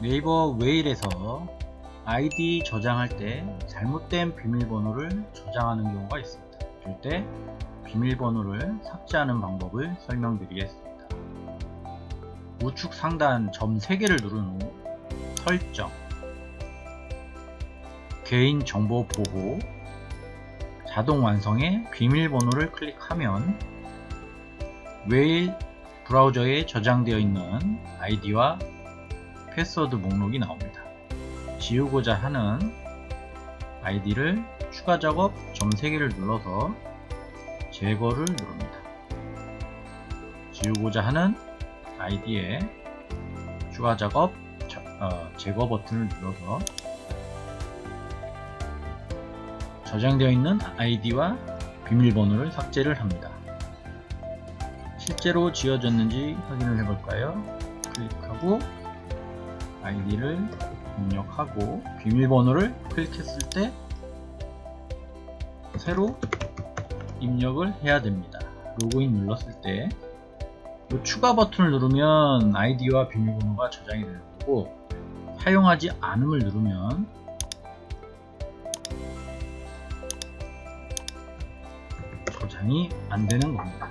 네이버 웨일에서 아이디 저장할 때 잘못된 비밀번호를 저장하는 경우가 있습니다. 이럴 때 비밀번호를 삭제하는 방법을 설명드리겠습니다. 우측 상단 점 3개를 누른 후 설정 개인정보 보호 자동 완성에 비밀번호를 클릭하면 웨일 브라우저에 저장되어 있는 아이디와 패스워드 목록이 나옵니다. 지우고자 하는 아이디를 추가 작업 점 3개를 눌러서 제거를 누릅니다. 지우고자 하는 아이디에 추가 작업 저, 어, 제거 버튼을 눌러서 저장되어 있는 아이디와 비밀번호를 삭제를 합니다. 실제로 지워졌는지 확인을 해볼까요? 클릭하고 아이디를 입력하고 비밀번호를 클릭했을 때 새로 입력을 해야 됩니다. 로그인 눌렀을 때 추가 버튼을 누르면 아이디와 비밀번호가 저장이 되는 거고 사용하지 않음을 누르면 저장이 안 되는 겁니다.